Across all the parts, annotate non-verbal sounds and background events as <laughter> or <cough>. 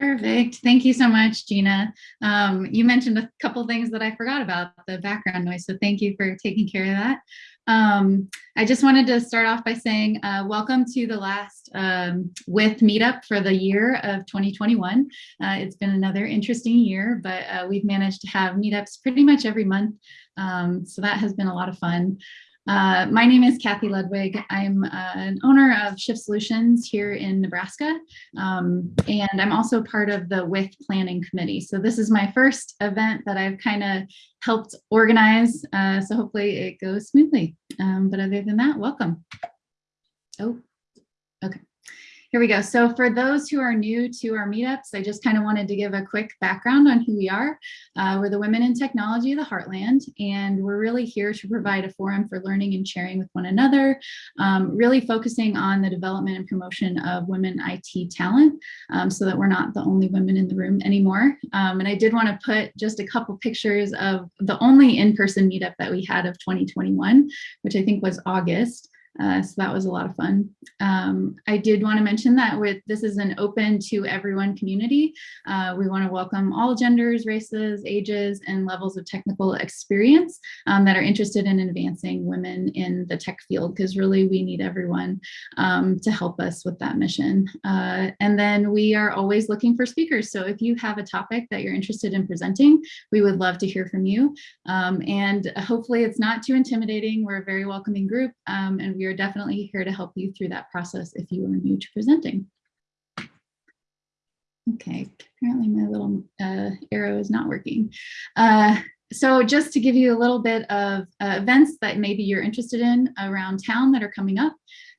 Perfect. Thank you so much, Gina. Um, you mentioned a couple things that I forgot about the background noise, so thank you for taking care of that. Um, I just wanted to start off by saying uh, welcome to the last um, WITH meetup for the year of 2021. Uh, it's been another interesting year, but uh, we've managed to have meetups pretty much every month. Um, so that has been a lot of fun. Uh, my name is Kathy Ludwig. I'm uh, an owner of Shift Solutions here in Nebraska, um, and I'm also part of the WITH Planning Committee. So this is my first event that I've kind of helped organize, uh, so hopefully it goes smoothly. Um, but other than that, welcome. Oh. Here we go. So for those who are new to our meetups, I just kind of wanted to give a quick background on who we are. Uh, we're the Women in Technology of the Heartland, and we're really here to provide a forum for learning and sharing with one another, um, really focusing on the development and promotion of women IT talent um, so that we're not the only women in the room anymore. Um, and I did want to put just a couple pictures of the only in-person meetup that we had of 2021, which I think was August. Uh, so that was a lot of fun. Um, I did want to mention that WITH this is an open to everyone community. Uh, we want to welcome all genders, races, ages, and levels of technical experience um, that are interested in advancing women in the tech field, because really we need everyone um, to help us with that mission. Uh, and then we are always looking for speakers. So if you have a topic that you're interested in presenting, we would love to hear from you. Um, and hopefully it's not too intimidating. We're a very welcoming group um, and we are definitely here to help you through that process if you are new to presenting. Okay, apparently my little uh, arrow is not working. Uh, so just to give you a little bit of uh, events that maybe you're interested in around town that are coming up.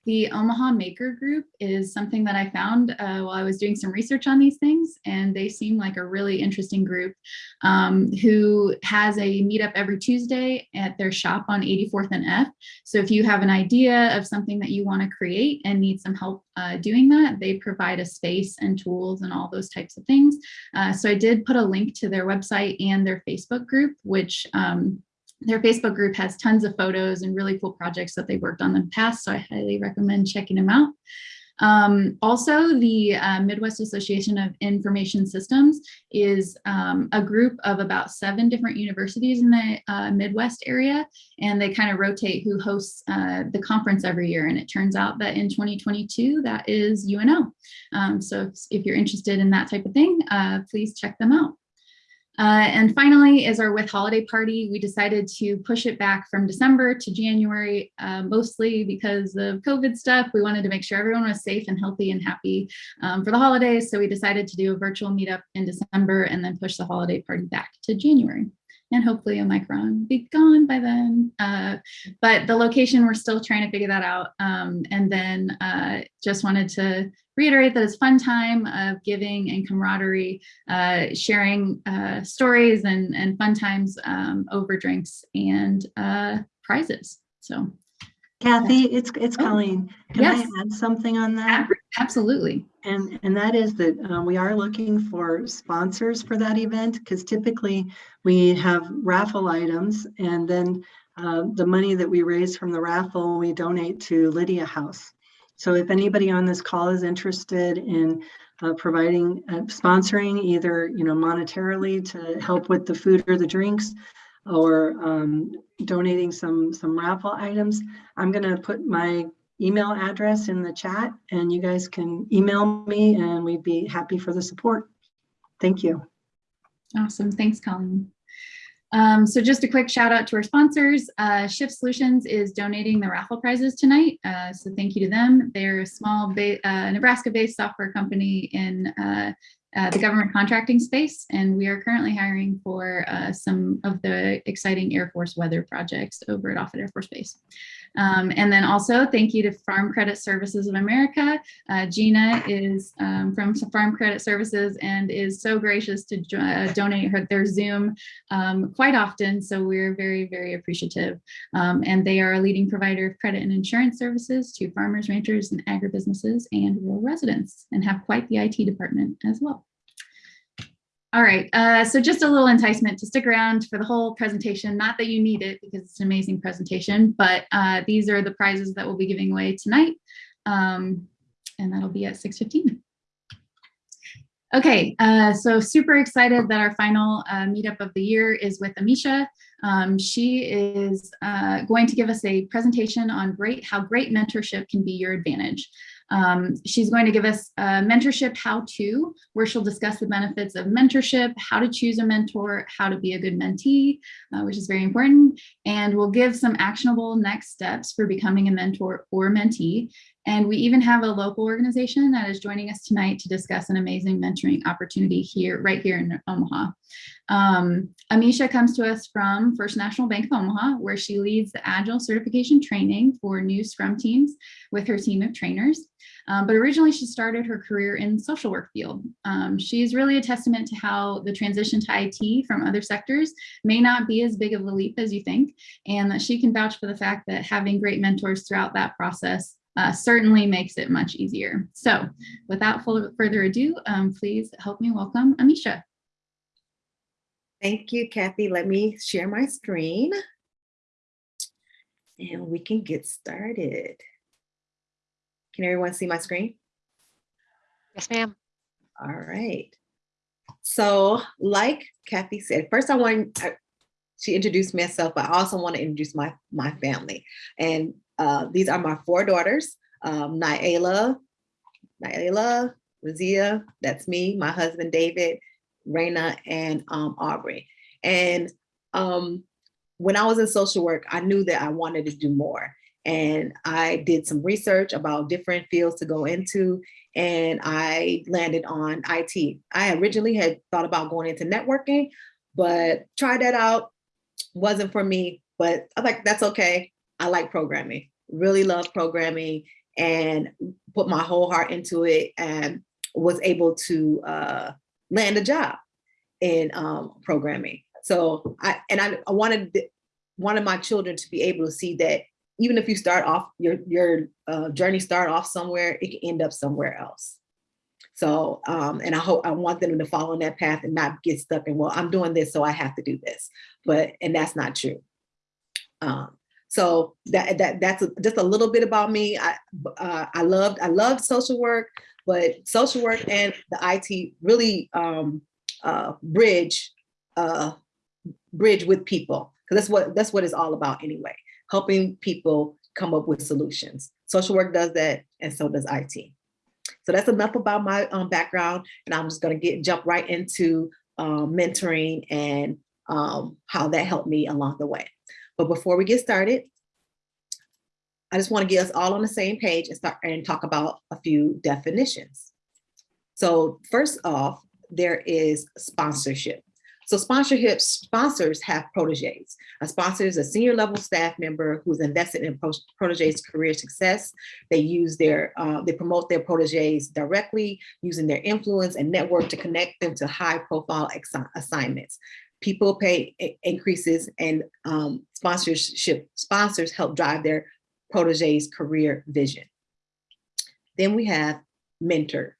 The Omaha Maker Group is something that I found uh, while I was doing some research on these things, and they seem like a really interesting group um, who has a meetup every Tuesday at their shop on 84th and F. So if you have an idea of something that you want to create and need some help uh, doing that, they provide a space and tools and all those types of things. Uh, so I did put a link to their website and their Facebook group, which um, their Facebook group has tons of photos and really cool projects that they worked on in the past, so I highly recommend checking them out. Um, also, the uh, Midwest Association of Information Systems is um, a group of about seven different universities in the uh, Midwest area, and they kind of rotate who hosts uh, the conference every year. And it turns out that in 2022, that is UNO. Um, so if, if, you're interested in that type of thing, uh, please check them out. Uh, and finally is our WITH holiday party. We decided to push it back from December to January, uh, mostly because of COVID stuff. We wanted to make sure everyone was safe and healthy and happy um, for the holidays. So we decided to do a virtual meetup in December and then push the holiday party back to January and hopefully Omicron be gone by then. Uh, but the location, we're still trying to figure that out. Um, and then uh, just wanted to reiterate that it's fun time of giving and camaraderie, uh, sharing uh, stories and, and fun times um, over drinks and uh, prizes. So Kathy, it's it's oh, Colleen. Can yes. I add something on that? Absolutely. And and that is that uh, we are looking for sponsors for that event because typically we have raffle items and then uh, the money that we raise from the raffle we donate to Lydia House. So if anybody on this call is interested in uh, providing uh, sponsoring either you know monetarily to help with the food or the drinks or um, donating some some raffle items. I'm going to put my email address in the chat and you guys can email me and we'd be happy for the support. Thank you. Awesome. Thanks, Colleen. Um, so just a quick shout out to our sponsors. Uh, Shift Solutions is donating the raffle prizes tonight. Uh, so thank you to them. They're a small uh, Nebraska-based software company in the government contracting space, and we are currently hiring for uh, some of the exciting Air Force weather projects over at Offutt Air Force Base. Um, and then also thank you to Farm Credit Services of America. Uh, Gina is um, from Farm Credit Services and is so gracious to uh, donate her, their Zoom um, quite often. So we're very, very appreciative. Um, and they are a leading provider of credit and insurance services to farmers, ranchers, and agribusinesses and rural residents and have quite the IT department as well. All right, uh, so just a little enticement to stick around for the whole presentation. Not that you need it because it's an amazing presentation, but uh, these are the prizes that we'll be giving away tonight. Um, and that'll be at 6.15. Okay, uh, so super excited that our final uh, meetup of the year is with Amisha. Um, she is uh, going to give us a presentation on great how great mentorship can be your advantage. Um, she's going to give us a mentorship how-to, where she'll discuss the benefits of mentorship, how to choose a mentor, how to be a good mentee, uh, which is very important, and we'll give some actionable next steps for becoming a mentor or mentee. And we even have a local organization that is joining us tonight to discuss an amazing mentoring opportunity here, right here in Omaha. Um, Amisha comes to us from First National Bank of Omaha, where she leads the Agile certification training for new Scrum teams with her team of trainers. Um, but originally she started her career in social work field. Um, she's really a testament to how the transition to IT from other sectors may not be as big of a leap as you think, and that she can vouch for the fact that having great mentors throughout that process uh, certainly makes it much easier. So without further ado, um, please help me welcome Amisha. Thank you, Kathy. Let me share my screen and we can get started. Can everyone see my screen? Yes, ma'am. All right. So like Kathy said, first I want, I- she introduced myself, but I also want to introduce my, my family. And uh, these are my four daughters, um, Naila, Naila, Razia, that's me, my husband, David, Raina, and um, Aubrey. And um, when I was in social work, I knew that I wanted to do more. And I did some research about different fields to go into, and I landed on IT. I originally had thought about going into networking, but tried that out, wasn't for me, but I'm like, that's okay. I like programming, really love programming and put my whole heart into it and was able to uh, land a job in um, programming. So I, and I, I wanted, wanted my children to be able to see that even if you start off, your, your uh, journey start off somewhere, it can end up somewhere else. So, um, and I hope, I want them to follow in that path and not get stuck in, well, I'm doing this, so I have to do this. But, and that's not true. Um, so that, that, that's a- just a little bit about me. I, uh, I loved, I loved social work, but social work and the IT really, um, uh, bridge, uh, bridge with people. Cause that's what, that's what it's all about anyway, helping people come up with solutions. Social work does that and so does IT. So that's enough about my um, background and I'm just gonna get, jump right into um, mentoring and um, how that helped me along the way. But before we get started, I just wanna get us all on the same page and start and talk about a few definitions. So first off, there is sponsorship. So sponsorship sponsors have proteges. A sponsor is a senior level staff member who's invested in pro- proteges career success. They use their, uh, they promote their proteges directly using their influence and network to connect them to high profile assignments. People pay increases and um, sponsorship sponsors help drive their proteges career vision. Then we have mentor.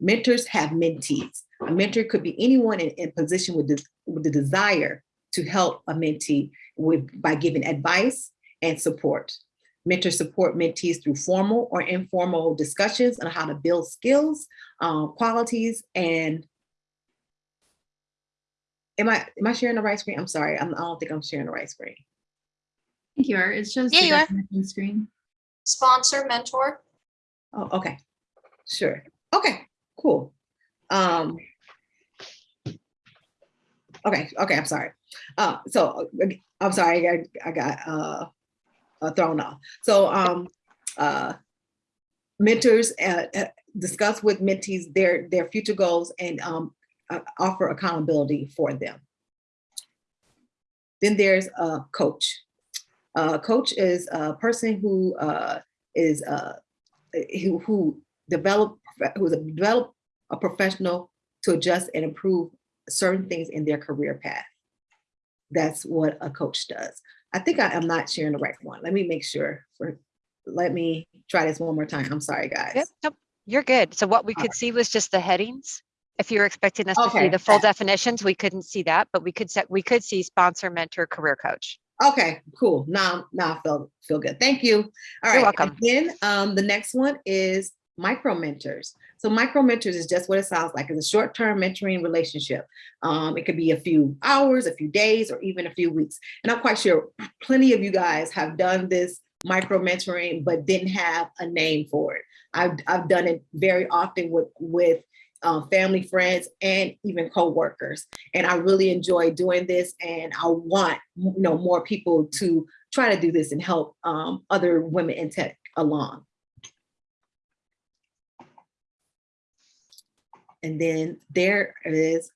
Mentors have mentees. A mentor could be anyone in, in position with, this, with the desire to help a mentee with, by giving advice and support. Mentors support mentees through formal or informal discussions on how to build skills, um, qualities, and am I am I sharing the right screen? I'm sorry, I'm, I don't think I'm sharing the right screen. Think you are. It shows Yeah, the you are. definition screen. sponsor, mentor. Oh, okay, sure. Okay, cool. Um, okay, okay, I'm sorry. Uh, so uh, I'm sorry, I got, I got uh, uh, thrown off. So um, uh, mentors uh, uh, discuss with mentees their their future goals and um, uh, offer accountability for them. Then there's a coach. A coach is a person who uh, is uh, who, who develop who's a develop a professional to adjust and improve certain things in their career path. That's what a coach does. I think I am not sharing the right one. Let me make sure for let me try this one more time. I'm sorry, guys. Yep, nope, you're good. So what we could see was just the headings. If you were expecting us to see the full definitions, we couldn't see that, but we could set, we could see sponsor, mentor, career coach. Okay, cool. Now, now I feel feel good. Thank you. All right. You're welcome. and Then um, the next one is micro mentors. So micro mentors is just what it sounds like. It's a short-term mentoring relationship. Um, it could be a few hours, a few days, or even a few weeks. And I'm quite sure plenty of you guys have done this micro mentoring, but didn't have a name for it. I've, I've done it very often with, with um, family, friends, and even co-workers. And I really enjoy doing this and I want you know, more people to try to do this and help um, other women in tech along. And then there is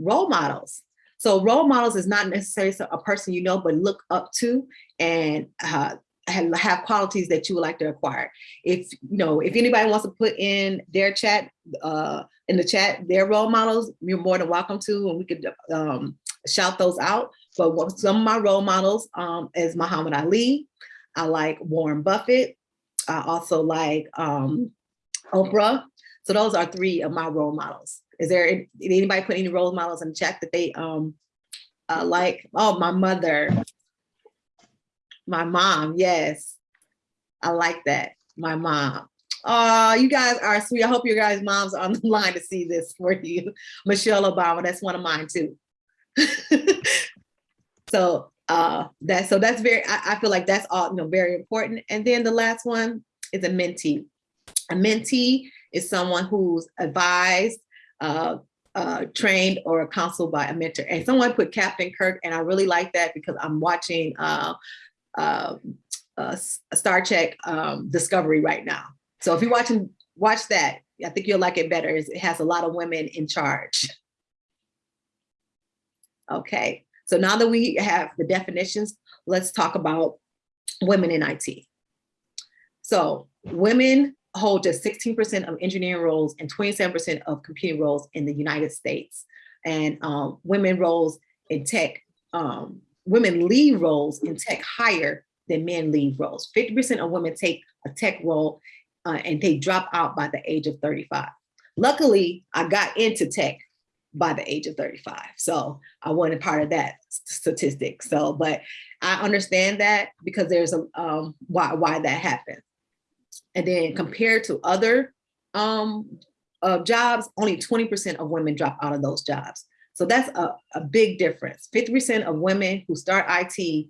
role models. So role models is not necessarily a person you know, but look up to and uh, have, qualities that you would like to acquire. If you know, if anybody wants to put in their chat, uh, in the chat, their role models, you're more than welcome to, and we could um, shout those out. But what, some of my role models um, is Muhammad Ali. I like Warren Buffett. I also like um, Oprah. So those are three of my role models. Is there did anybody put any role models in the chat that they um uh, like? Oh, my mother, my mom. Yes, I like that. My mom. Oh, you guys are sweet. I hope your guys' moms are on the <laughs> line to see this for you. Michelle Obama, that's one of mine too. <laughs> so uh that so that's very I, I feel like that's all you know very important. And then the last one is a mentee. A mentee is someone who's advised, uh, uh, trained, or counseled by a mentor. And someone put Captain Kirk, and I really like that because I'm watching uh, uh, uh, Star Trek um, Discovery right now. So if you're watching, watch that. I think you'll like it better. It has a lot of women in charge. Okay, so now that we have the definitions, let's talk about women in IT. So women hold just 16% of engineering roles and 27% of computing roles in the United States. And um, women roles in tech, um, women lead roles in tech higher than men lead roles. 50% of women take a tech role uh, and they drop out by the age of 35. Luckily, I got into tech by the age of 35. So I wasn't part of that statistic. So, but I understand that because there's a um, why, why that happened. And then compared to other um, uh, jobs, only 20% of women drop out of those jobs. So that's a, a big difference. 50% of women who start IT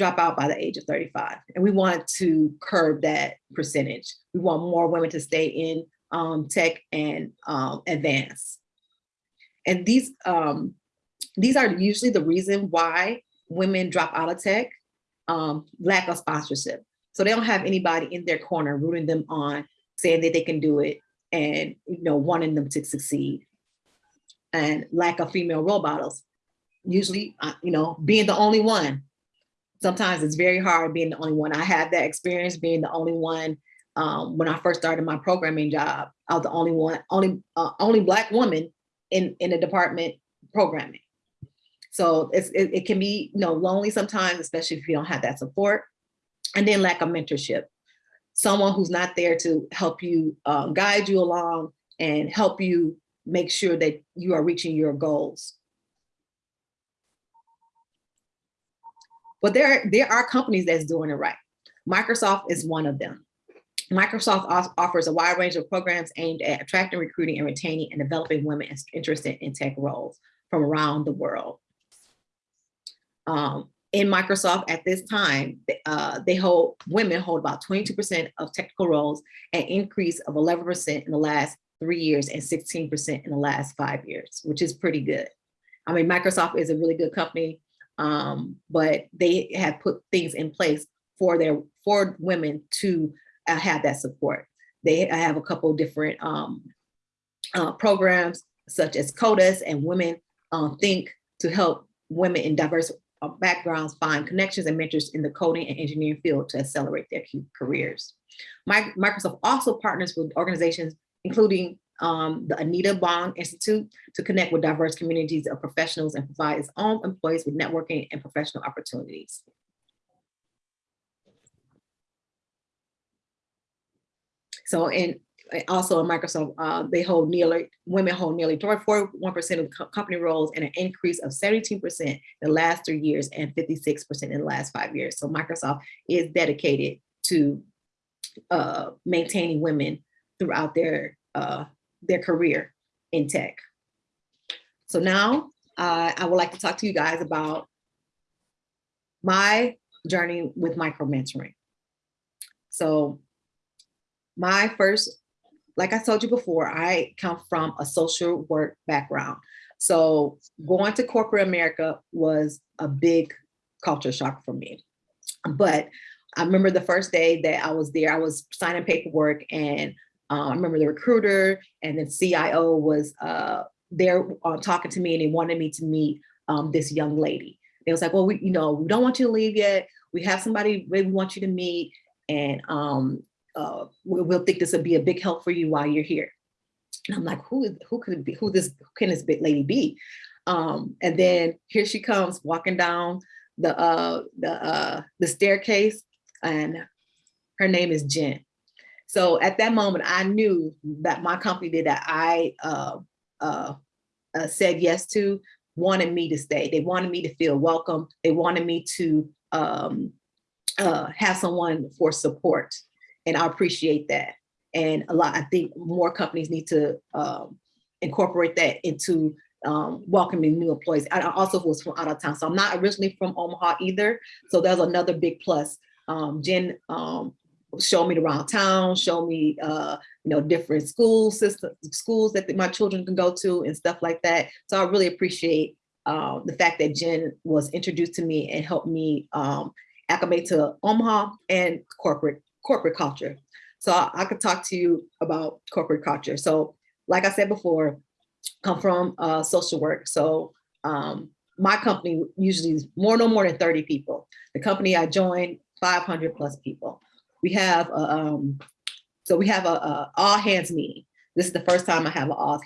drop out by the age of 35. And we want to curb that percentage. We want more women to stay in um, tech and um, advance. And these, um, these are usually the reason why women drop out of tech, um, lack of sponsorship. So they don't have anybody in their corner rooting them on, saying that they can do it and you know wanting them to succeed. And lack of female role models. Usually, uh, you know, being the only one. Sometimes it's very hard being the only one. I had that experience being the only one um, when I first started my programming job. I was the only one, only uh, only black woman in in the department programming. So it's, it, it can be you know lonely sometimes, especially if you don't have that support and then lack of mentorship. Someone who's not there to help you um, guide you along and help you make sure that you are reaching your goals. But there, there are companies that's doing it right. Microsoft is one of them. Microsoft offers a wide range of programs aimed at attracting, recruiting, and retaining and developing women interested in tech roles from around the world. Um, in Microsoft at this time, uh, they hold, women hold about 22% of technical roles, an increase of 11% in the last three years and 16% in the last five years, which is pretty good. I mean, Microsoft is a really good company, um, but they have put things in place for their for women to uh, have that support. They have a couple different um, uh, programs such as CODIS and Women uh, Think to help women in diverse uh, backgrounds find connections and mentors in the coding and engineering field to accelerate their careers. Microsoft also partners with organizations, including um, the Anita Borg Institute to connect with diverse communities of professionals and provide its own employees with networking and professional opportunities. So in also in Microsoft, uh, they hold nearly, women hold nearly 41% of co company roles and an increase of 17% the last three years and 56% in the last five years. So Microsoft is dedicated to uh, maintaining women throughout their uh, their career in tech. So now uh, I would like to talk to you guys about my journey with micro mentoring. So my first, like I told you before, I come from a social work background. So going to corporate America was a big culture shock for me. But I remember the first day that I was there, I was signing paperwork and uh, I remember the recruiter and the CIO was uh, there uh, talking to me and they wanted me to meet um, this young lady. They was like, well, we, you know, we don't want you to leave yet. We have somebody we want you to meet and um, uh, we, we'll think this would be a big help for you while you're here. And I'm like, who, who could be? Who this, who can this big lady be? Um, and then here she comes walking down the, uh, the, uh, the staircase and her name is Jen. So at that moment, I knew that my company that I uh, uh, uh, said yes to wanted me to stay. They wanted me to feel welcome. They wanted me to um, uh, have someone for support. And I appreciate that. And a lot, I think more companies need to um, incorporate that into um, welcoming new employees. I also was from out of town. So I'm not originally from Omaha either. So there's another big plus. Um, Jen um, showed me around town, show me, uh, you know, different school systems, schools that my children can go to and stuff like that. So I really appreciate uh, the fact that Jen was introduced to me and helped me um, acclimate to Omaha and corporate corporate culture. So I, I could talk to you about corporate culture. So like I said before, come from uh, social work. So um, my company usually is more, no more than 30 people. The company I joined, 500 plus people. We have, a, um, so we have a, a all hands meeting. This is the first time I have an all,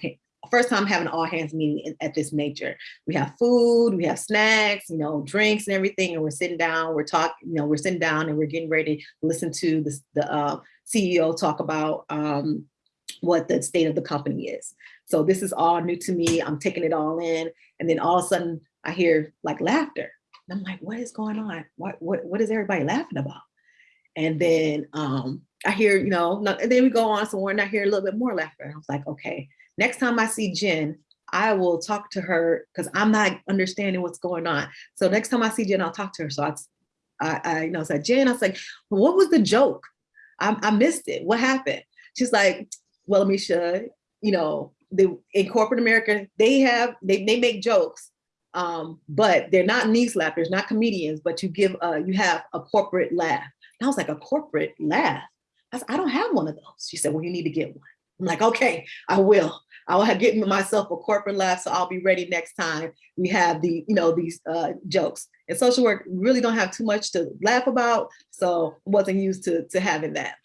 first time having an all hands meeting at this nature. We have food, we have snacks, you know, drinks and everything, and we're sitting down, we're talking, you know, we're sitting down and we're getting ready to listen to the, the uh, CEO talk about um, what the state of the company is. So this is all new to me. I'm taking it all in. And then all of a sudden I hear like laughter. And I'm like, what is going on? What, what, what is everybody laughing about? And then um, I hear, you know, no- and then we go on somewhere and I hear a little bit more laughter. And I was like, okay, next time I see Jen, I will talk to her because I'm not understanding what's going on. So next time I see Jen, I'll talk to her. So I, I, I you know, said, Jen, I was like, what was the joke? I, I missed it. What happened? She's like, well, Amisha, you know, the in corporate America, they have they they make jokes, um, but they're not knee slappers, not comedians. But you give you have a corporate laugh. And I was like, a corporate laugh. I said, I don't have one of those. She said, well, you need to get one. I'm like, okay, I will. I will have get myself a corporate laugh, so I'll be ready next time we have the you know these uh, jokes. In social work, really don't have too much to laugh about, so wasn't used to to having that.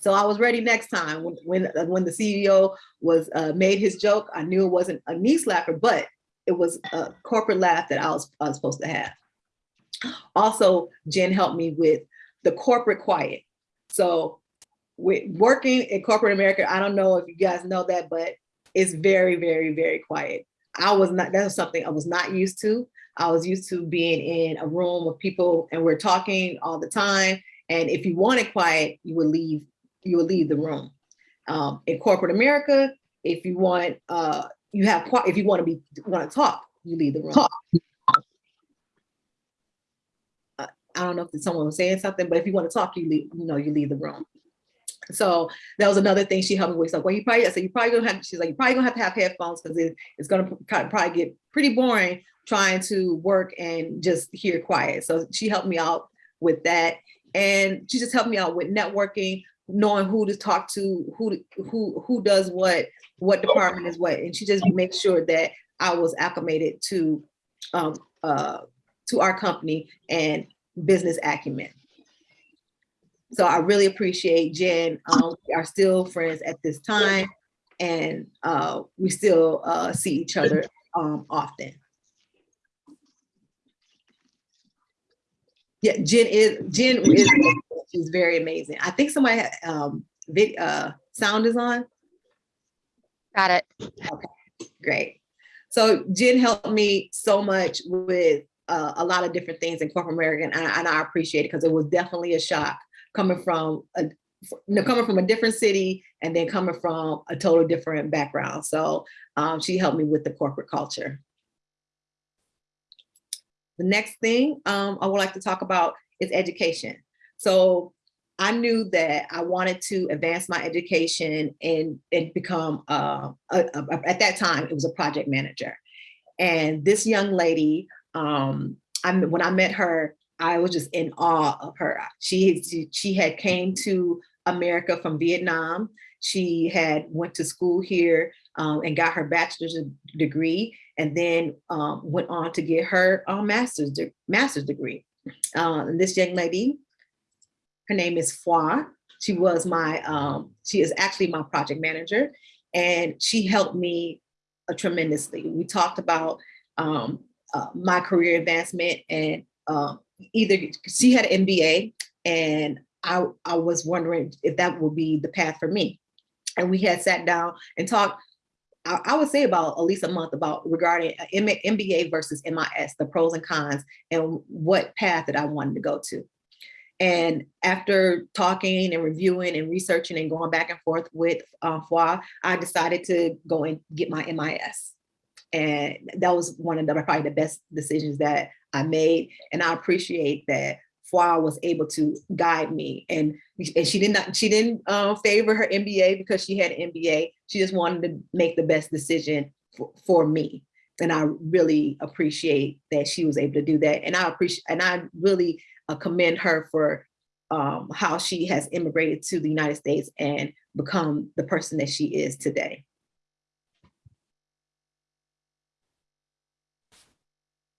So I was ready next time when when, uh, when the CEO was uh, made his joke. I knew it wasn't a knee slapper, but it was a corporate laugh that I was, I was supposed to have. Also, Jen helped me with the corporate quiet. So with working in corporate America, I don't know if you guys know that, but it's very, very, very quiet. I was not, that was something I was not used to. I was used to being in a room with people and we're talking all the time. And if you wanted quiet, you would leave, you would leave the room. Um, in corporate America, if you want, uh, you have, if you want to be, want to talk, you leave the room. Uh, I don't know if someone was saying something, but if you want to talk, you leave, you know, you leave the room. So that was another thing she helped me with. Like, well, you probably, I said, you probably gonna have, she's like, you probably gonna have to have headphones because it, it's gonna probably get pretty boring trying to work and just hear quiet. So she helped me out with that. And she just helped me out with networking, knowing who to talk to, who, who, who does what, what department is what. And she just makes sure that I was acclimated to, um, uh, to our company and business acumen. So I really appreciate Jen. Um, we are still friends at this time and uh, we still uh, see each other um, often. Yeah, Jen is, Jen is, she's very amazing. I think somebody, had, um, vid, uh, sound is on. Got it. Okay, great. So Jen helped me so much with uh, a lot of different things in corporate America, and I, and I appreciate it because it was definitely a shock coming from a, you know, coming from a different city and then coming from a totally different background. So um, she helped me with the corporate culture. The next thing um, I would like to talk about is education. So I knew that I wanted to advance my education and, and become, uh, a, a- at that time, it was a project manager. And this young lady, um, I, when I met her, I was just in awe of her. She, she, had came to America from Vietnam. She had went to school here um, and got her bachelor's degree and then um, went on to get her uh, master's, de- master's degree. Uh, this young lady, her name is Fwa. She was my, um, she is actually my project manager and she helped me uh, tremendously. We talked about um, uh, my career advancement and um, either she had an MBA and I, I was wondering if that would be the path for me. And we had sat down and talked, I, I would say about at least a month about regarding a M- MBA versus MIS, the pros and cons and what path that I wanted to go to. And after talking and reviewing and researching and going back and forth with uh, I decided to go and get my MIS. And that was one of the probably the best decisions that I made. And I appreciate that Fwa was able to guide me. And, and she did not, she didn't uh, favor her MBA because she had an MBA. She just wanted to make the best decision for, for me. And I really appreciate that she was able to do that. And I appreciate, and I really uh, commend her for um, how she has immigrated to the United States and become the person that she is today.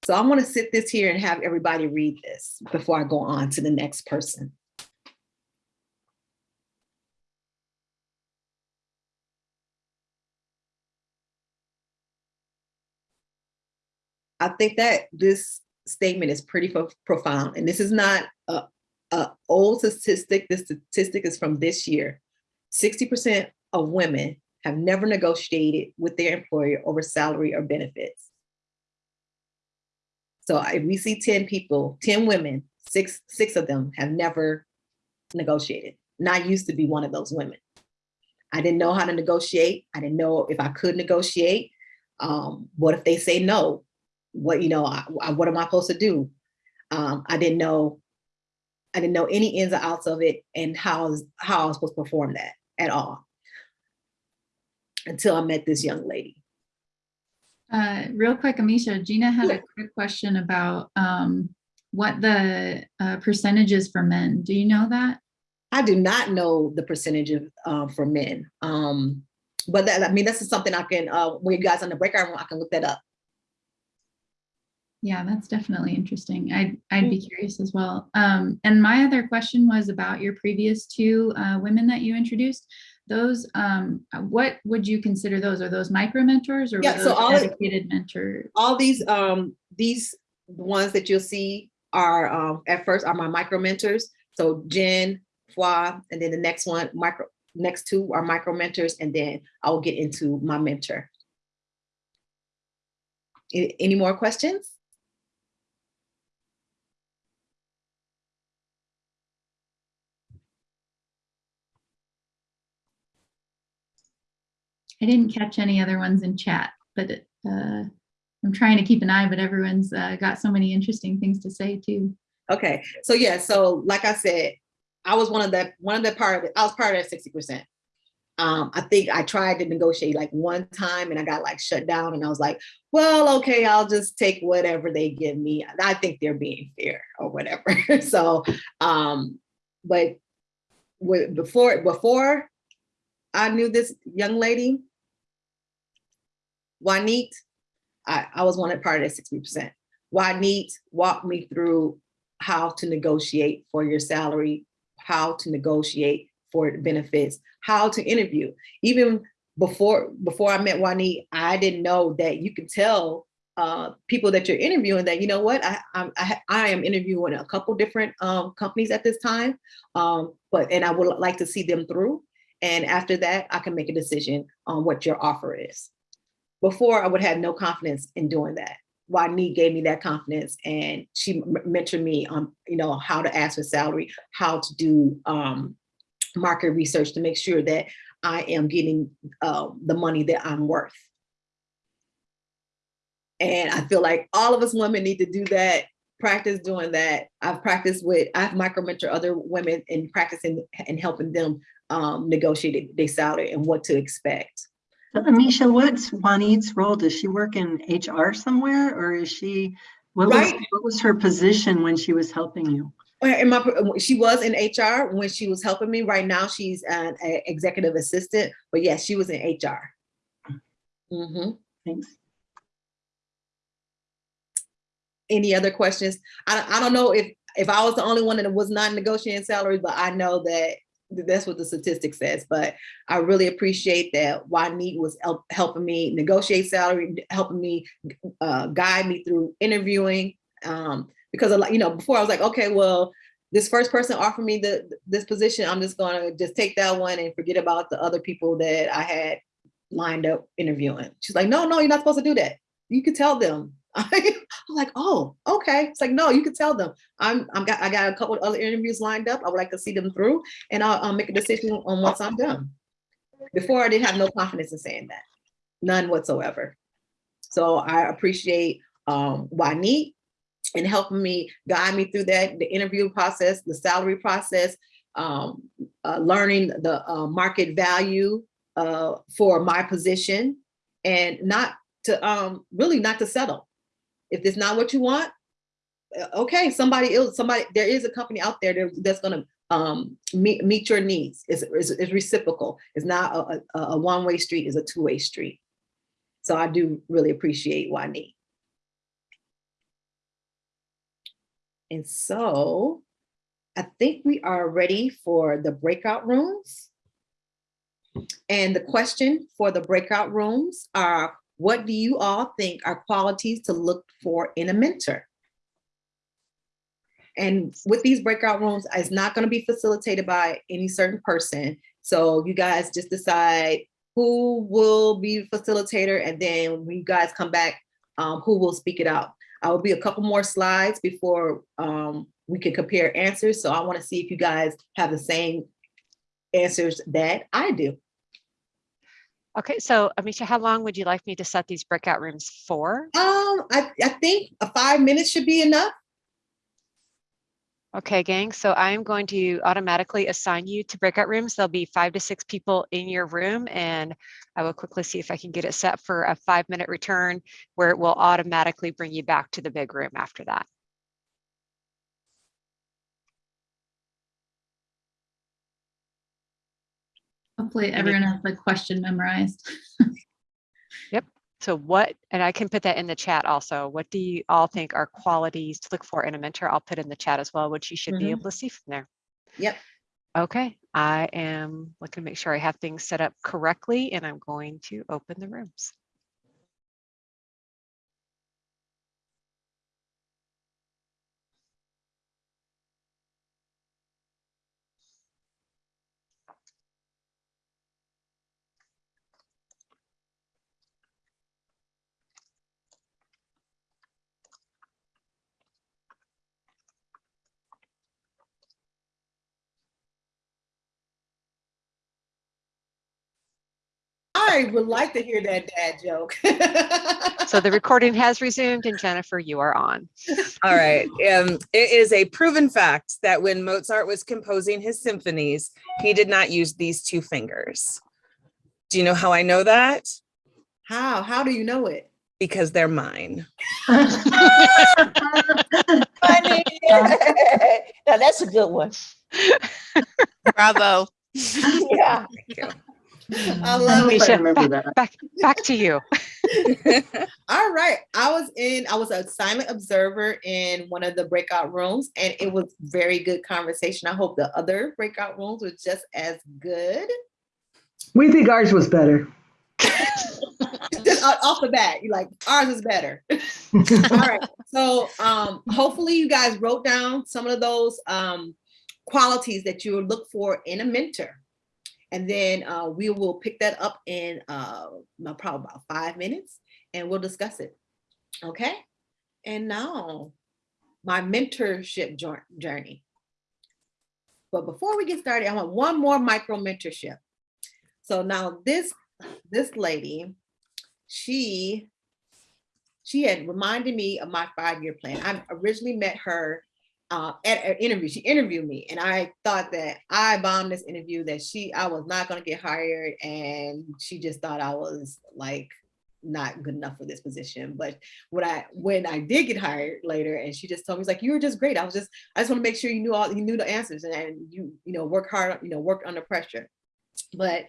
So I'm gonna sit this here and have everybody read this before I go on to the next person. I think that this statement is pretty profound, and this is not a, a old statistic. This statistic is from this year. 60% of women have never negotiated with their employer over salary or benefits. So if we see 10 people, 10 women, six, six of them have never negotiated. And I used to be one of those women. I didn't know how to negotiate. I didn't know if I could negotiate. Um, what if they say no? What, you know, I, I- what am I supposed to do? Um, I didn't know, I didn't know any ins or outs of it and how, how I was supposed to perform that at all. Until I met this young lady. Uh, real quick, Amisha, Gina had Yeah. a quick question about um, what the uh, percentages for men. Do you know that? I do not know the percentage of uh, for men. Um, but that, I mean, this is something I can, uh, when you guys on the breakout room, I can look that up. Yeah, that's definitely interesting. I'd, I'd be curious as well. Um, and my other question was about your previous two uh, women that you introduced. Those, um, what would you consider those? Are those micro mentors or Yeah, so all dedicated mentors? All these, um, these ones that you'll see are, um, at first are my micro mentors. So Jen, Fwa, and then the next one, micro, next two are micro mentors, and then I will get into my mentor. Any more questions? I didn't catch any other ones in chat, but uh, I'm trying to keep an eye, but everyone's uh, got so many interesting things to say too. Okay, so yeah, so like I said, I was one of the, one of the part of it, I was part of that sixty percent. Um, I think I tried to negotiate like one time and I got like shut down and I was like, well, okay, I'll just take whatever they give me. I think they're being fair or whatever. <laughs> So, um, but before, before I knew this young lady, Juanit, I, I was one of part of that sixty percent. Juanit Walk me through how to negotiate for your salary, how to negotiate for benefits, how to interview. Even before before I met Juanit, I didn't know that you could tell uh, people that you're interviewing that you know what I I, I, I am interviewing a couple different um, companies at this time, um, but and I would like to see them through. And after that, I can make a decision on what your offer is. Before, I would have no confidence in doing that. Juanit gave me that confidence and she mentored me on, you know, how to ask for salary, how to do, um, market research to make sure that I am getting uh, the money that I'm worth. And I feel like all of us women need to do that, practice doing that. I've practiced with, I've micro mentor other women and practicing and helping them um, negotiate their salary and what to expect. So, Amisha, what's Juanita's role? Does she work in HR somewhere or is she, what was, Right. what was her position when she was helping you? Uh, my, she was in HR when she was helping me. Right now, she's an executive assistant, but yes, she was in HR. Mm -hmm. Thanks. Any other questions? I, don't- I don't know if, if I was the only one that was not negotiating salaries, but I know that that's what the statistic says, but I really appreciate that Juanita was help, helping me negotiate salary, helping me uh, guide me through interviewing. Um, because a lot, you know, before I was like, okay, well, this first person offered me the this position, I'm just gonna just take that one and forget about the other people that I had lined up interviewing. She's like, no, no, you're not supposed to do that. You could tell them. <laughs> I'm like, oh, okay. It's like, no, you can tell them. I'm, I'm got, I got a couple of other interviews lined up. I would like to see them through, and I'll, I'll make a decision on once I'm done. Before I didn't have no confidence in saying that, none whatsoever. So I appreciate um, Juanit and helping me guide me through that, the interview process, the salary process, um, uh, learning the uh, market value uh, for my position, and not to um, really not to settle. If it's not what you want, uh, okay, somebody else, somebody, there is a company out there that's gonna um, meet, meet your needs. It's, it's, it's reciprocal. It's not a, a, a one-way street, it's a two-way street. So I do really appreciate Juanit. And so I think we are ready for the breakout rooms. And the question for the breakout rooms are, what do you all think are qualities to look for in a mentor? And with these breakout rooms, it's not going to be facilitated by any certain person. So you guys just decide who will be facilitator and then when you guys come back, um, who will speak it out. I will be a couple more slides before um, we can compare answers. So I want to see if you guys have the same answers that I do. Okay, so Amisha, how long would you like me to set these breakout rooms for? Um, I, I think a five minutes should be enough. Okay, gang, so I'm going to automatically assign you to breakout rooms. There'll be five to six people in your room and I will quickly see if I can get it set for a five minute return where it will automatically bring you back to the big room after that. Hopefully everyone has the question memorized. <laughs> Yep. So what, and I can put that in the chat also. What do you all think are qualities to look for in a mentor? I'll put in the chat as well, which you should be Mhm. able to see from there. Yep. Okay, I am looking to make sure I have things set up correctly and I'm going to open the rooms. I would like to hear that dad joke. So the recording has resumed and Jennifer, you are on. All right. Um, it is a proven fact that when Mozart was composing his symphonies, he did not use these two fingers. Do you know how I know that? How? How do you know it? Because they're mine. <laughs> Funny. <laughs> Now, that's a good one. Bravo. Yeah. Thank you. I I love hope it. Amisha, remember that. Back, back to you. <laughs> All right. I was in, I was a silent observer in one of the breakout rooms and it was very good conversation. I hope the other breakout rooms were just as good. We think ours was better. <laughs> Just off off the bat, you're like, ours is better. <laughs> All right. So um, hopefully you guys wrote down some of those um, qualities that you would look for in a mentor. And then uh, we will pick that up in uh, probably about five minutes and we'll discuss it. Okay. And now my mentorship journey. But before we get started, I want one more micro mentorship. So now this, this lady, she, she had reminded me of my five-year plan. I originally met her uh, at an interview. She interviewed me and I thought that I bombed this interview, that she, I was not gonna get hired and she just thought I was like not good enough for this position. But when I, when I did get hired later and she just told me, like, you were just great. I was just, I just wanna make sure you knew all, you knew the answers and, and you, you know, work hard, you know, work under pressure. But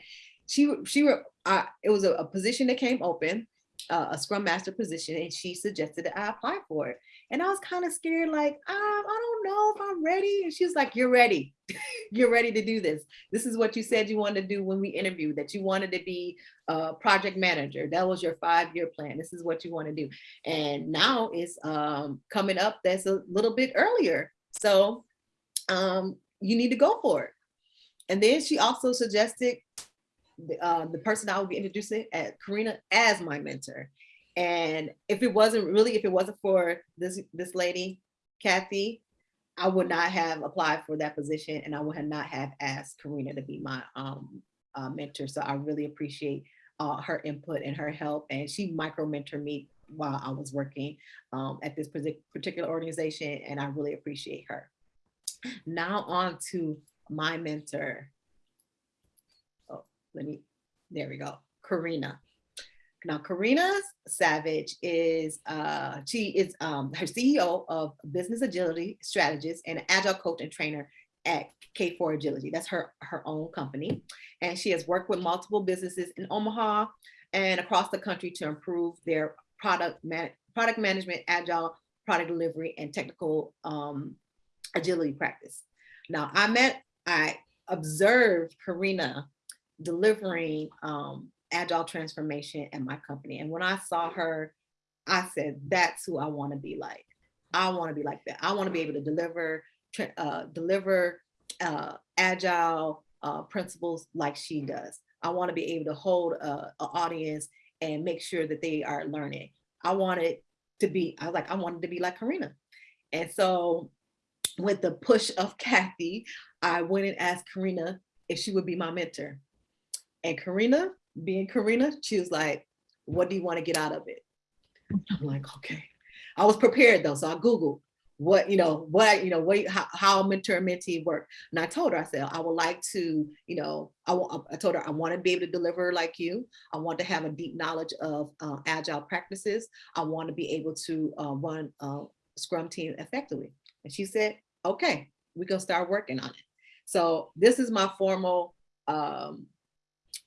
she, she uh, it was a, a position that came open, uh, a scrum master position, and she suggested that I apply for it. And I was kind of scared, like, um, I don't know if I'm ready. And she was like, you're ready. <laughs> you're ready to do this. This is what you said you wanted to do when we interviewed, that you wanted to be a project manager. That was your five-year plan. This is what you want to do. And now it's um, coming up that's a little bit earlier. So um, you need to go for it. And then she also suggested uh, the person I will be introducing at Karina as my mentor. And if it wasn't really, if it wasn't for this, this lady, Kathy, I would not have applied for that position and I would have not have asked Karina to be my um, uh, mentor. So I really appreciate uh, her input and her help. And she micro mentored me while I was working um, at this particular organization and I really appreciate her. Now on to my mentor. Let me, there we go, Karina. Now, Karina Savage is, uh, she is um, her CEO of Business Agility Strategist and Agile Coach and Trainer at K4 Agility. That's her, her own company. And she has worked with multiple businesses in Omaha and across the country to improve their product, man, product management, agile product delivery, and technical um, agility practice. Now, I met, I observed Karina delivering um, agile transformation at my company. And when I saw her, I said, that's who I want to be like. I want to be like that. I want to be able to deliver, uh, deliver uh, agile uh, principles like she does. I want to be able to hold an audience and make sure that they are learning. I wanted to be, I was like, I wanted to be like Karina. And so with the push of <laughs> Kathy, I went and asked Karina if she would be my mentor. And Karina, being Karina, she was like, what do you want to get out of it? I'm like, okay. I was prepared though, so I Googled what, you know, what, you know, what, how, how mentor mentee work. And I told her, I said, I would like to, you know, I, I told her I want to be able to deliver like you. I want to have a deep knowledge of uh, agile practices. I want to be able to uh, run a Scrum team effectively. And she said, okay, we can start working on it. So this is my formal um,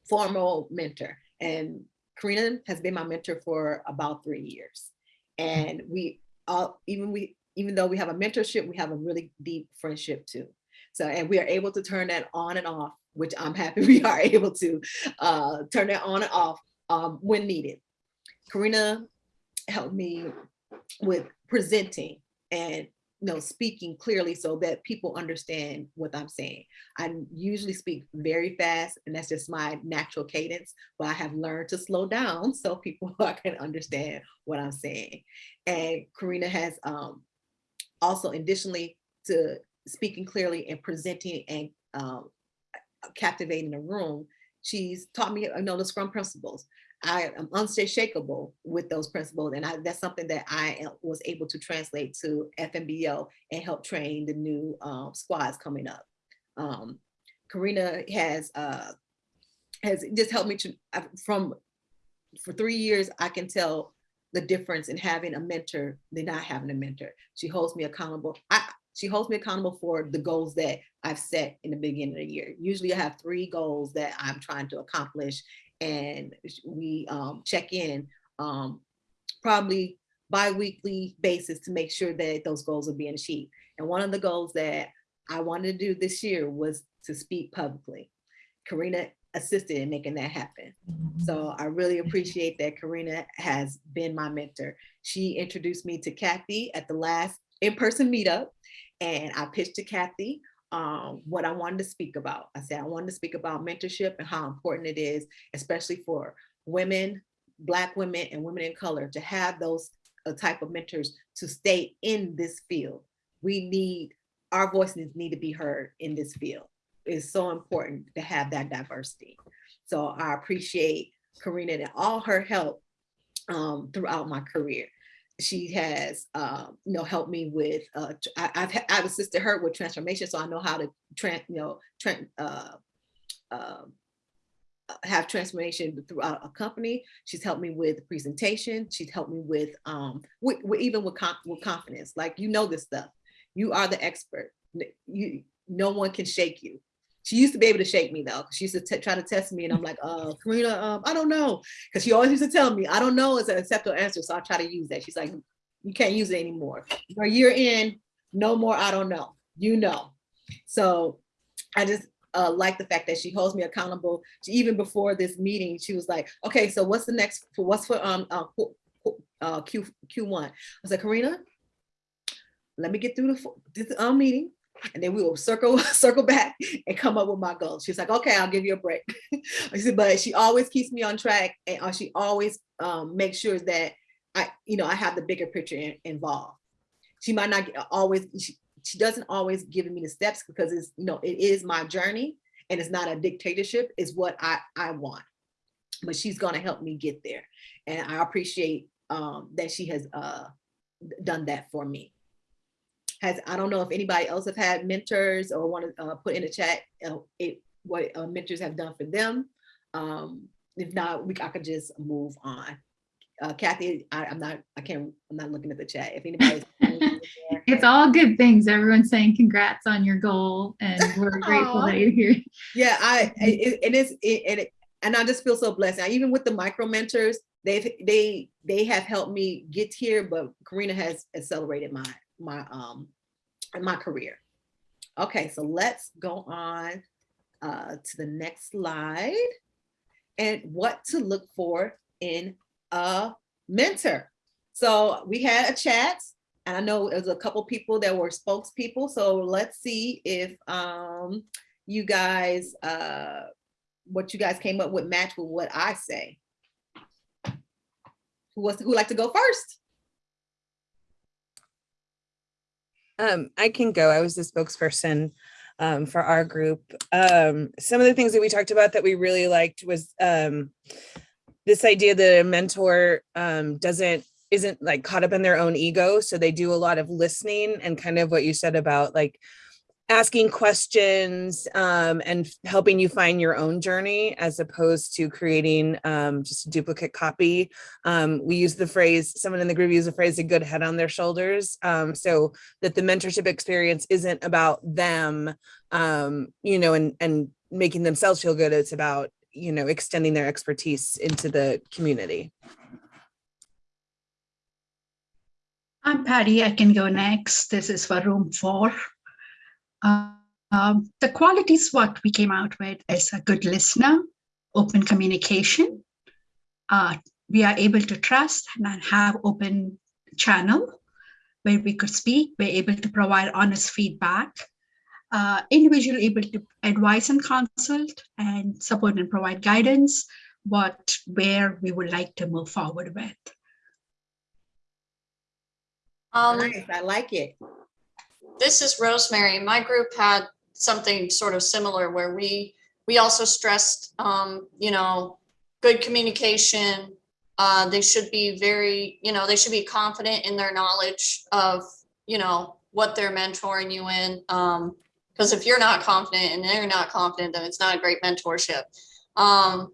formal mentor. And Karina has been my mentor for about three years. And we all, even we, even though we have a mentorship, we have a really deep friendship too. So, and we are able to turn that on and off, which I'm happy <laughs> we are able to uh, turn that on and off um, when needed. Karina helped me with presenting and you know, speaking clearly so that people understand what I'm saying. I usually speak very fast and that's just my natural cadence, but I have learned to slow down <laughs> so people <laughs> can understand what I'm saying. And Karina has um, also additionally to speaking clearly and presenting and um, captivating a room, she's taught me you know, the Scrum principles. I am unshakable with those principles. And I, that's something that I was able to translate to FNBO and help train the new um, squads coming up. Um, Karina has uh, has just helped me to, from, for three years, I can tell the difference in having a mentor than not having a mentor. She holds me accountable. I, she holds me accountable for the goals that I've set in the beginning of the year. Usually I have three goals that I'm trying to accomplish and we um, check in um, probably bi-weekly basis to make sure that those goals are being achieved. And one of the goals that I wanted to do this year was to speak publicly. Karina assisted in making that happen. So I really appreciate that Karina has been my mentor. She introduced me to Kathy at the last in-person meetup and I pitched to Kathy um, what I wanted to speak about. I said I wanted to speak about mentorship and how important it is, especially for women, Black women and women in color to have those uh, type of mentors to stay in this field. We need our voices need to be heard in this field. It's so important to have that diversity. So I appreciate Karina and all her help um, throughout my career. She has, um, you know, helped me with, uh, I, I've, I've assisted her with transformation, so I know how to, you know, uh, um, uh, have transformation throughout a company. She's helped me with presentation. She's helped me with, um, with, with even with, con- with confidence. Like you know this stuff. You are the expert. You, no one can shake you. She used to be able to shake me though. She used to try to test me, and I'm like, "Uh, Karina, um, I don't know," because she always used to tell me, "I don't know" is an acceptable answer. So I try to use that. She's like, "You can't use it anymore. Or you're in, no more. I don't know. You know." So I just uh, like the fact that she holds me accountable. She, even before this meeting, she was like, "Okay, so what's the next? For what's for um uh, uh, Q Q one?" I was like, "Karina, let me get through the this um meeting." And then we will circle, <laughs> circle back and come up with my goals. She's like, okay, I'll give you a break. <laughs> Said, but she always keeps me on track and uh, she always um, makes sure that I, you know, I have the bigger picture in- involved. She might not get- always, she, she doesn't always give me the steps because it's, you know, it is my journey and it's not a dictatorship, it's what I, I want. But she's gonna help me get there. And I appreciate um, that she has uh, done that for me has, I don't know if anybody else have had mentors or want to uh, put in the chat uh, it, what uh, mentors have done for them. Um, if not, we, I could just move on. Uh, Kathy, I, I'm not, I can't, I'm not looking at the chat. If anybody's. <laughs> It's all good things. Everyone's saying congrats on your goal and <laughs> we're grateful that you're here. Yeah, I, <laughs> it, it is, it, and it, and I just feel so blessed. Now, even with the micro mentors, they've, they, they have helped me get here, but Karina has accelerated my, my, um, my career. Okay, so let's go on, uh, to the next slide. And what to look for in a mentor. So we had a chat, and I know there's a couple people that were spokespeople, so let's see if, um, you guys, uh, what you guys came up with match with what I say. Who was who like to go first? Um, I can go. I was the spokesperson um, for our group. Um, some of the things that we talked about that we really liked was um, this idea that a mentor um, doesn't isn't like caught up in their own ego. So they do a lot of listening and kind of what you said about like asking questions um, and helping you find your own journey as opposed to creating um, just a duplicate copy. Um, we use the phrase, someone in the group used the phrase, a good head on their shoulders. Um, so that the mentorship experience isn't about them, um, you know, and, and making themselves feel good. It's about, you know, extending their expertise into the community. I'm Patty. I can go next. This is for room four. Uh, um, the qualities what we came out with is a good listener, open communication. Uh, we are able to trust and have open channel where we could speak. We're able to provide honest feedback. Uh, individual able to advise and consult and support and provide guidance what where we would like to move forward with. Um, Nice, I like it. This is Rosemary. My group had something sort of similar where we, we also stressed, um, you know, good communication. Uh, they should be very, you know, they should be confident in their knowledge of, you know, what they're mentoring you in. Um, because if you're not confident and they're not confident, then it's not a great mentorship. Um,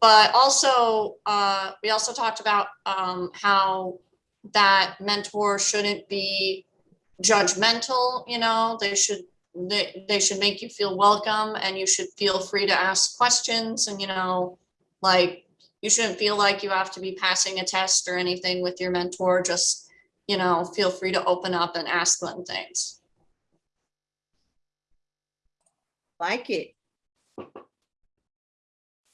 but also, uh, we also talked about, um, how that mentor shouldn't be judgmental, you know, they should, they, they should make you feel welcome and you should feel free to ask questions and, you know, like, you shouldn't feel like you have to be passing a test or anything with your mentor, just, you know, feel free to open up and ask them things. Like it.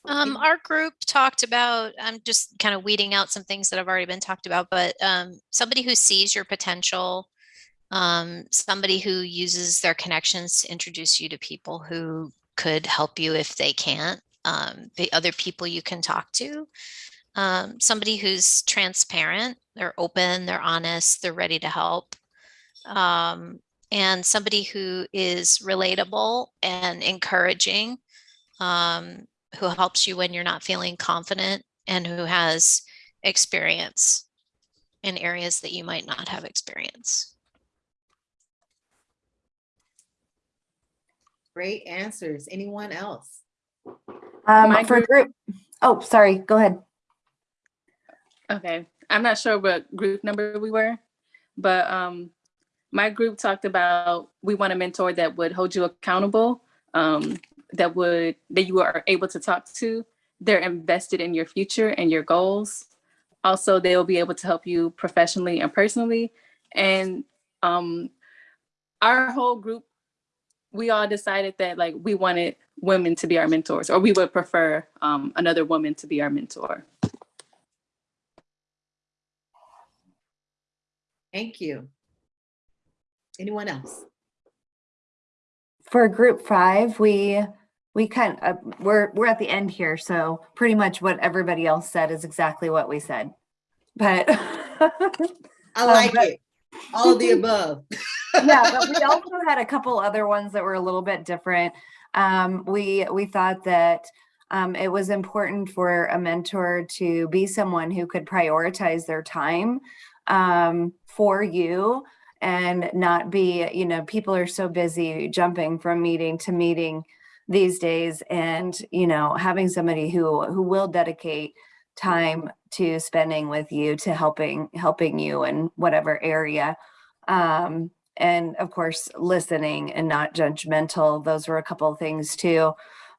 Um, our group talked about, I'm just kind of weeding out some things that have already been talked about, but um, somebody who sees your potential, um, somebody who uses their connections to introduce you to people who could help you if they can't, um, the other people you can talk to. Um, somebody who's transparent, they're open, they're honest, they're ready to help. Um, and somebody who is relatable and encouraging, um, who helps you when you're not feeling confident and who has experience in areas that you might not have experience. Great answers. Anyone else? Um, My for group, oh, sorry, go ahead. Okay, I'm not sure what group number we were, but um, my group talked about we want a mentor that would hold you accountable, um, that would that you are able to talk to. They're invested in your future and your goals. Also, they will be able to help you professionally and personally. And um, our whole group, we all decided that like we wanted women to be our mentors, or we would prefer um, another woman to be our mentor. Thank you. Anyone else? For group five, we, we kind of, we're, we're at the end here, so pretty much what everybody else said is exactly what we said. But. I <laughs> Um, like but- it. All of the <laughs> above. <laughs> yeah, but we <laughs> also had a couple other ones that were a little bit different. Um, we we thought that um, it was important for a mentor to be someone who could prioritize their time um, for you and not be, you know, people are so busy jumping from meeting to meeting these days, and you know, having somebody who who will dedicate time to spending with you to helping helping you in whatever area um, and of course listening and not judgmental. Those were a couple of things too.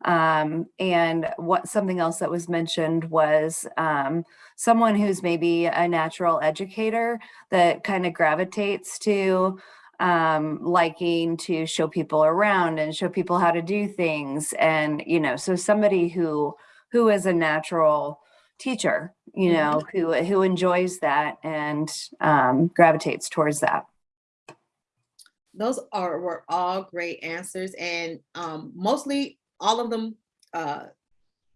Um, and what something else that was mentioned was um, someone who's maybe a natural educator that kind of gravitates to um, liking to show people around and show people how to do things and you know so somebody who who is a natural teacher you know who who enjoys that and um, gravitates towards that Those are were all great answers and um, mostly all of them uh,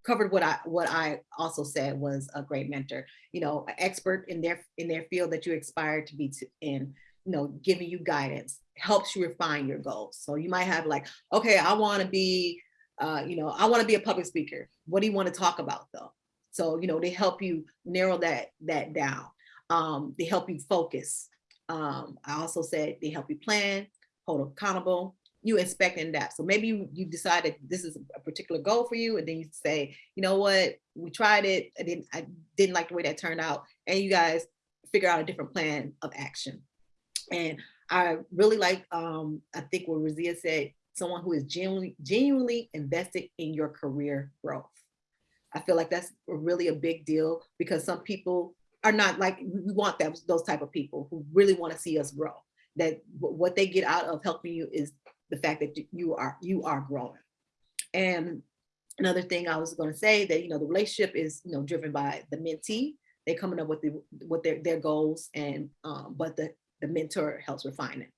covered what I what I also said was a great mentor. You know, an expert in their in their field that you aspire to be to, in. You know, giving you guidance helps you refine your goals. So you might have like, okay, I want to be, uh, you know, I want to be a public speaker. What do you want to talk about though? So you know, they help you narrow that that down. Um, they help you focus. Um, I also said they help you plan, hold accountable, you inspecting that. So maybe you, you decide that this is a particular goal for you, and then you say, you know what, we tried it, I didn't, I didn't like the way that turned out, and you guys figure out a different plan of action. And I really like, um, I think what Razia said, someone who is genuinely, genuinely invested in your career growth. I feel like that's really a big deal because some people are not like, we want that, those type of people who really want to see us grow. That what they get out of helping you is the fact that you are, you are growing. And another thing I was going to say that, you know, the relationship is, you know, driven by the mentee. they're coming up with the, with their, their goals and, um, but the, the mentor helps refine it.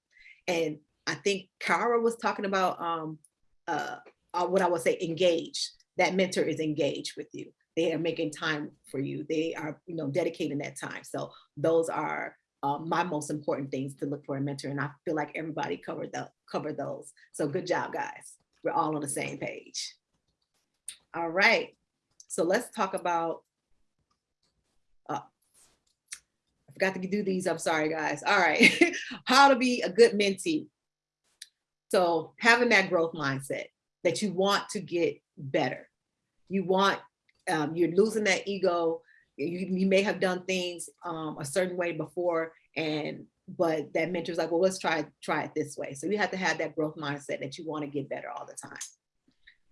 And I think Kara was talking about, um, uh, uh, what I would say, engage. That mentor is engaged with you. They are making time for you. They are, you know, dedicating that time. So those are uh, my most important things to look for a mentor. And I feel like everybody covered the those. So good job, guys. We're all on the same page. All right. So let's talk about. Uh, I forgot to do these. I'm sorry, guys. All right. <laughs> How to be a good mentee. So having that growth mindset that you want to get better. You want, um, you're losing that ego. You, you may have done things um, a certain way before and but that mentor's like, well, let's try try it this way. So you have to have that growth mindset that you want to get better all the time.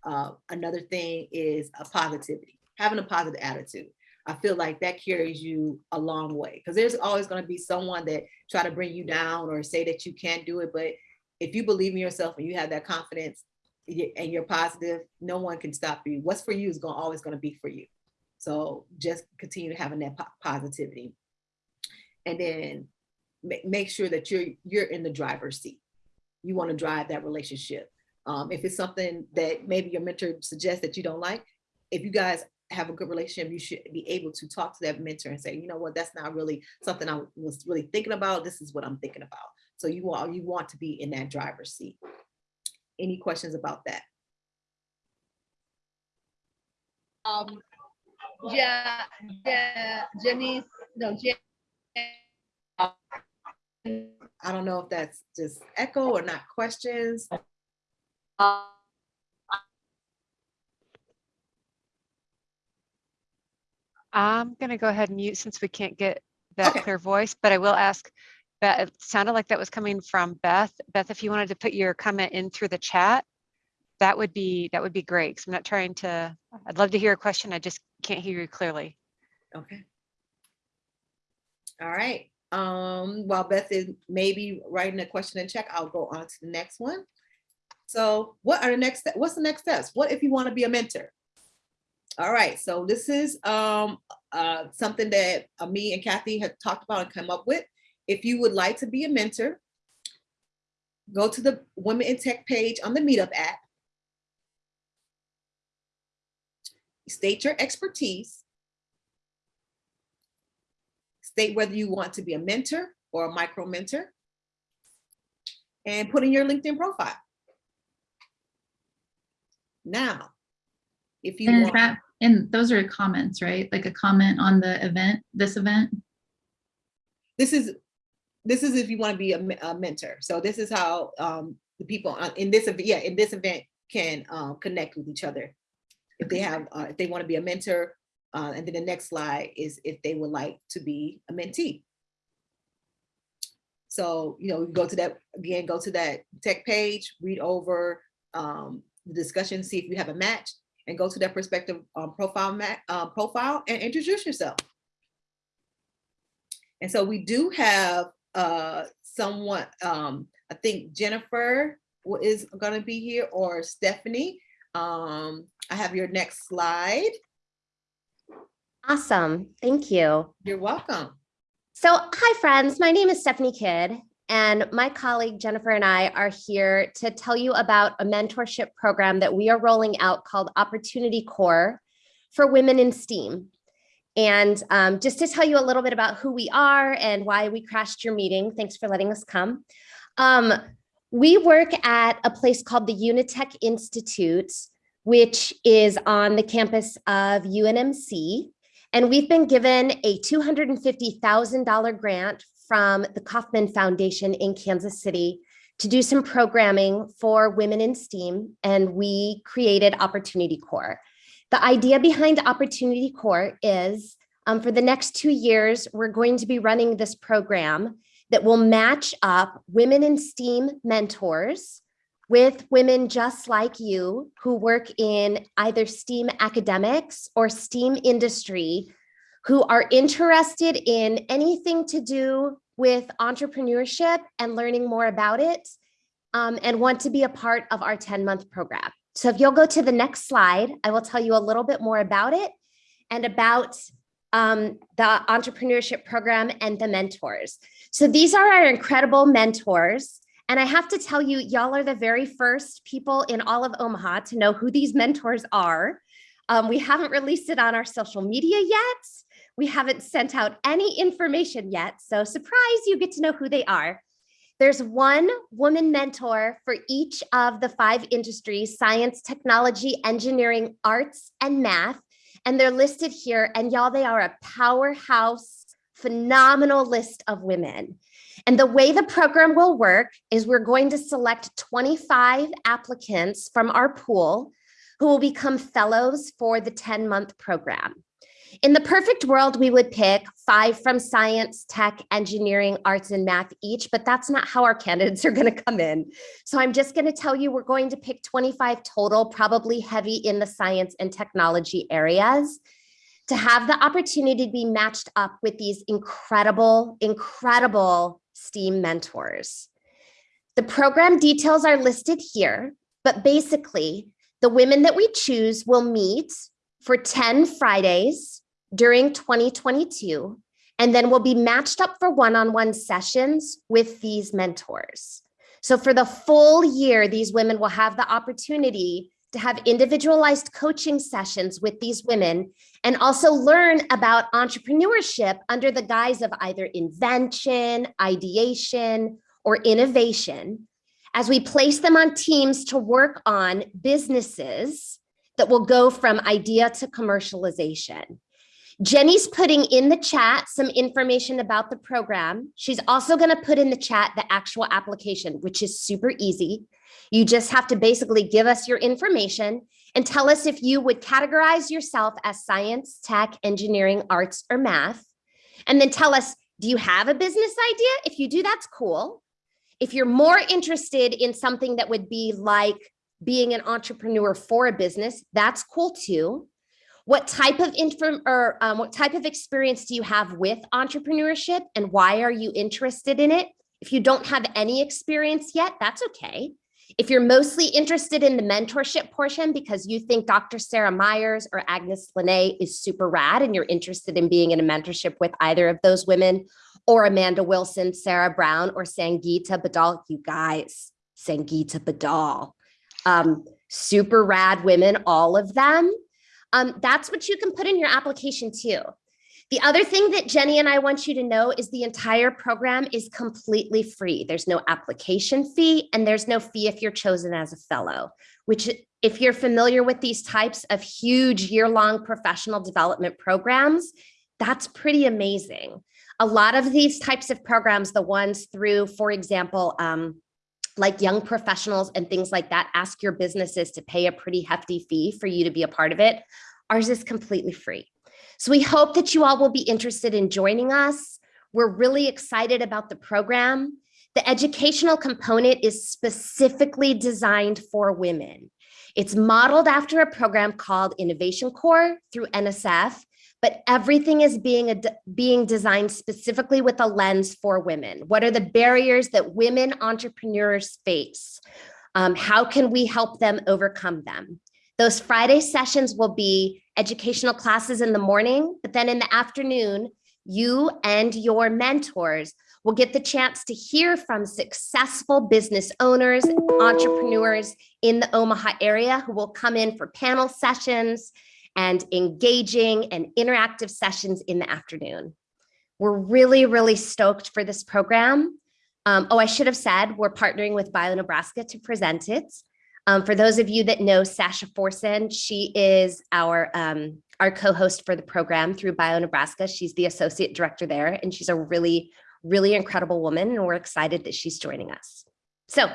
Uh, another thing is a positivity, having a positive attitude. I feel like that carries you a long way because there's always going to be someone that try to bring you down or say that you can't do it. But if you believe in yourself and you have that confidence and you're positive, no one can stop you. What's for you is going always going to be for you. So just continue having that po- positivity. And then ma- make sure that you're you're in the driver's seat. You want to drive that relationship. Um, if it's something that maybe your mentor suggests that you don't like, if you guys have a good relationship, you should be able to talk to that mentor and say, you know what, that's not really something I was really thinking about. This is what I'm thinking about. So you want, you want to be in that driver's seat. Any questions about that? Um, yeah, yeah, Janice, no, Jan. I don't know if that's just echo or not questions. I'm gonna go ahead and mute since we can't get that Okay. clear voice, but I will ask, Beth, it sounded like that was coming from Beth. Beth, if you wanted to put your comment in through the chat, that would be, that would be great. Cause I'm not trying to, I'd love to hear a question. I just can't hear you clearly. Okay. All right, um, while Beth is maybe writing a question in check, I'll go on to the next one. So what are the next, what's the next steps? What if you want to be a mentor? All right, so this is um uh something that uh, me and Kathy had talked about and come up with. If you would like to be a mentor, go to the Women in Tech page on the Meetup app. State your expertise. State whether you want to be a mentor or a micro mentor. And put in your LinkedIn profile. Now, if you And want, that, and those are comments, right? Like a comment on the event, this event? this is, this is if you want to be a, a mentor. So this is how um, the people in this, ev- yeah, in this event can um, connect with each other. If they have, uh, if they want to be a mentor, uh, and then the next slide is if they would like to be a mentee. So, you know, go to that, again, go to that tech page, read over um, the discussion, see if you have a match, and go to that perspective um, profile, uh, profile and introduce yourself. And so we do have uh, someone, um, I think Jennifer is gonna be here or Stephanie. Um, I have your next slide. Awesome. Thank you. You're welcome. So, hi, friends. My name is Stephanie Kidd, and my colleague Jennifer and I are here to tell you about a mentorship program that we are rolling out called Opportunity Corps for Women in STEAM. And um, just to tell you a little bit about who we are and why we crashed your meeting, thanks for letting us come. Um, we work at a place called the UNeTech Institute, which is on the campus of UNMC. And we've been given a $250,000 grant from the Kauffman Foundation in Kansas City to do some programming for women in STEAM. And we created Opportunity Corps. The idea behind Opportunity Corps is um, for the next two years, we're going to be running this program that will match up women in STEAM mentors with women just like you who work in either STEAM academics or STEAM industry who are interested in anything to do with entrepreneurship and learning more about it um, and want to be a part of our 10 month program. So if you'll go to the next slide, I will tell you a little bit more about it and about um, the entrepreneurship program and the mentors. So these are our incredible mentors. And I have to tell you, y'all are the very first people in all of Omaha to know who these mentors are. Um, we haven't released it on our social media yet. We haven't sent out any information yet. So surprise, you get to know who they are. There's one woman mentor for each of the five industries, science, technology, engineering, arts, and math. And they're listed here. And y'all, they are a powerhouse, phenomenal list of women. And the way the program will work is we're going to select 25 applicants from our pool who will become fellows for the 10 month program. In the perfect world, we would pick five from science, tech, engineering, arts, and math each, but that's not how our candidates are going to come in. So I'm just going to tell you we're going to pick 25 total, probably heavy in the science and technology areas to have the opportunity to be matched up with these incredible, incredible STEAM mentors. The program details are listed here, but basically, the women that we choose will meet for 10 Fridays during 2022, and then we'll be matched up for one-on-one sessions with these mentors. So for the full year, these women will have the opportunity to have individualized coaching sessions with these women and also learn about entrepreneurship under the guise of either invention, ideation, or innovation as we place them on teams to work on businesses that will go from idea to commercialization. Jenny's putting in the chat some information about the program. She's also going to put in the chat the actual application, which is super easy. You just have to basically give us your information and tell us if you would categorize yourself as science, tech, engineering, arts, or math. And then tell us, do you have a business idea? If you do, that's cool. If you're more interested in something that would be like being an entrepreneur for a business, that's cool too. What type of inform or um, what type of experience do you have with entrepreneurship and why are you interested in it? If you don't have any experience yet, that's okay. If you're mostly interested in the mentorship portion because you think Dr. Sarah Myers or Agnes Linnae is super rad and you're interested in being in a mentorship with either of those women or Amanda Wilson, Sarah Brown, or Sangeeta Badal, you guys, Sangeeta Badal, um, super rad women, all of them. Um, that's what you can put in your application too. The other thing that Jenny and I want you to know is the entire program is completely free. There's no application fee and there's no fee if you're chosen as a fellow, which if you're familiar with these types of huge year-long professional development programs, that's pretty amazing. A lot of these types of programs, the ones through, for example, um, like young professionals and things like that, ask your businesses to pay a pretty hefty fee for you to be a part of it. Ours is completely free. So we hope that you all will be interested in joining us. We're really excited about the program. The educational component is specifically designed for women. It's modeled after a program called Innovation Corps through NSF, but everything is being, being designed specifically with a lens for women. What are the barriers that women entrepreneurs face? Um, how can we help them overcome them? Those Friday sessions will be educational classes in the morning, but then in the afternoon, you and your mentors will get the chance to hear from successful business owners, entrepreneurs in the Omaha area who will come in for panel sessions and engaging and interactive sessions in the afternoon. We're really, really stoked for this program. Um, oh, I should have said we're partnering with Bio Nebraska to present it. Um, for those of you that know Sasha Forsen, she is our, um, our co-host for the program through Bio Nebraska. She's the associate director there, and she's a really, really incredible woman, and we're excited that she's joining us. So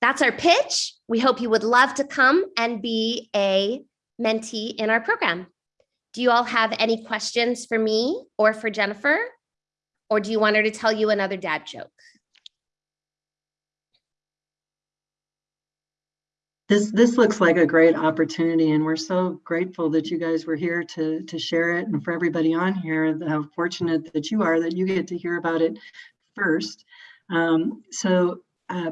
that's our pitch. We hope you would love to come and be a mentee in our program. Do you all have any questions for me or for Jennifer? Or do you want her to tell you another dad joke? This, this looks like a great opportunity and we're so grateful that you guys were here to, to share it and for everybody on here, how fortunate that you are that you get to hear about it first. Um, so uh,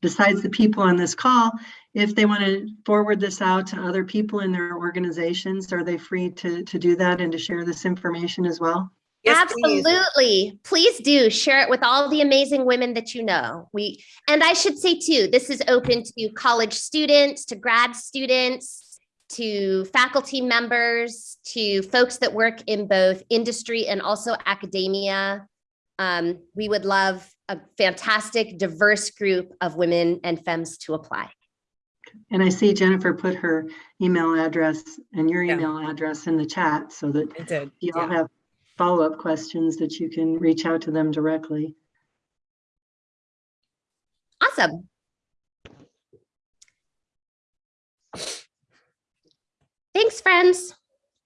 besides the people on this call, if they want to forward this out to other people in their organizations, are they free to, to do that and to share this information as well? Yes, please. Absolutely. Please. do share it with all the amazing women that you know. We and I should say too, this is open to college students, to grad students, to faculty members, to folks that work in both industry and also academia. Um, we would love a fantastic, diverse group of women and femmes to apply. And I see Jennifer put her email address and your Yeah. email address in the chat so that you all yeah. have follow-up questions that you can reach out to them directly. Awesome. Thanks, friends.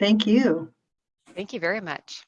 Thank you. Thank you very much.